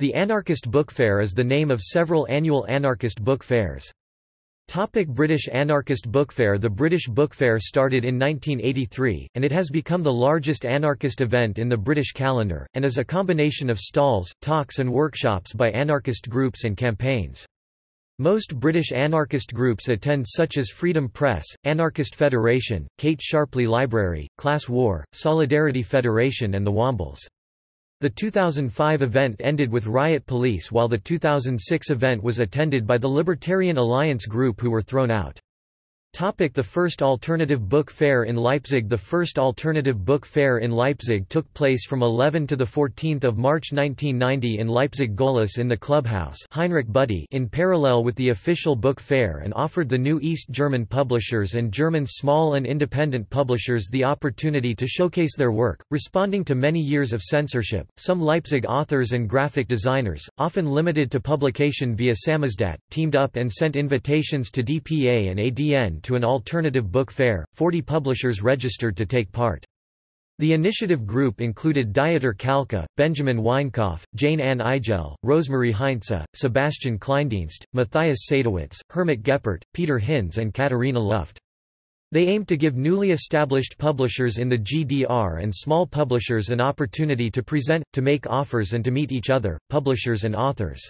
The Anarchist Book Fair is the name of several annual anarchist book fairs. Topic British Anarchist Book Fair The British Book Fair started in 1983, and it has become the largest anarchist event in the British calendar, and is a combination of stalls, talks and workshops by anarchist groups and campaigns. Most British anarchist groups attend such as Freedom Press, Anarchist Federation, Kate Sharpley Library, Class War, Solidarity Federation and the Wombles. The 2005 event ended with riot police while the 2006 event was attended by the Libertarian Alliance group who were thrown out. Topic the First Alternative Book Fair in Leipzig The First Alternative Book Fair in Leipzig took place from 11 to 14 March 1990 in Leipzig Gohlis in the Clubhouse Heinrich Budde in parallel with the official book fair and offered the new East German publishers and German small and independent publishers the opportunity to showcase their work. Responding to many years of censorship, some Leipzig authors and graphic designers, often limited to publication via Samizdat, teamed up and sent invitations to DPA and ADN to an alternative book fair, 40 publishers registered to take part. The initiative group included Dieter Kalka, Benjamin Weinkopf, Jayne-Ann Igel, Rosemarie Heinze, Sebastian Kleindienst, Matthias Sadowitz, Hermit Geppert, Peter Hinz and Katharina Luft. They aimed to give newly established publishers in the GDR and small publishers an opportunity to present, to make offers and to meet each other, publishers and authors.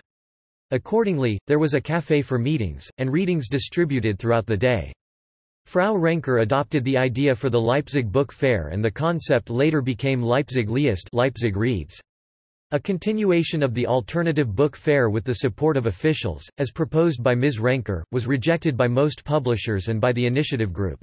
Accordingly, there was a café for meetings, and readings distributed throughout the day. Frau Renker adopted the idea for the Leipzig Book Fair and the concept later became Leipzig liest Leipzig reads. A continuation of the alternative book fair with the support of officials, as proposed by Ms. Renker, was rejected by most publishers and by the initiative group.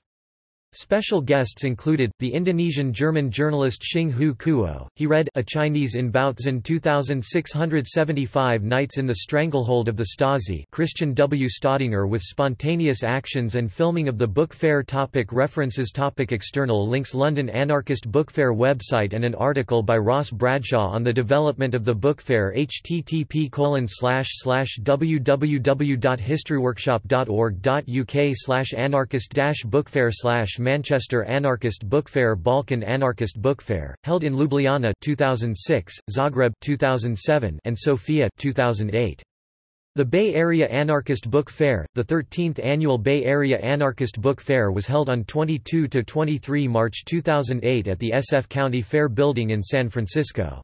Special guests included, the Indonesian-German journalist Xing Hu Kuo, he read A Chinese in Bautzen 2675 Nights in the Stranglehold of the Stasi Christian W. Staudinger with spontaneous actions and filming of the book fair topic References topic External links London Anarchist Book Fair website and an article by Ross Bradshaw on the development of the book fair http www.historyworkshop.org.uk Manchester Anarchist Book Fair Balkan Anarchist Book Fair, held in Ljubljana 2006, Zagreb 2007 and Sofia 2008. The Bay Area Anarchist Book Fair, the 13th annual Bay Area Anarchist Book Fair was held on 22–23 March 2008 at the SF County Fair Building in San Francisco.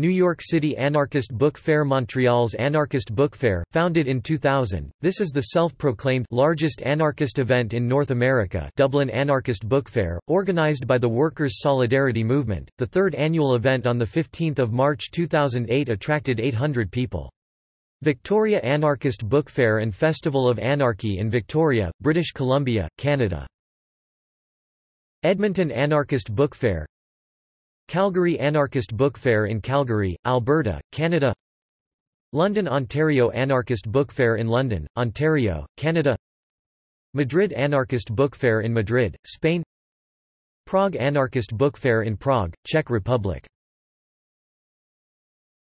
New York City Anarchist Book Fair Montreal's Anarchist Book Fair, founded in 2000, this is the self-proclaimed largest anarchist event in North America Dublin Anarchist Book Fair, organized by the Workers' Solidarity Movement. The third annual event on 15 March 2008 attracted 800 people. Victoria Anarchist Book Fair and Festival of Anarchy in Victoria, British Columbia, Canada. Edmonton Anarchist Book Fair Calgary Anarchist Book Fair in Calgary, Alberta, Canada London Ontario Anarchist Book Fair in London, Ontario, Canada Madrid Anarchist Book Fair in Madrid, Spain Prague Anarchist Book Fair in Prague, Czech Republic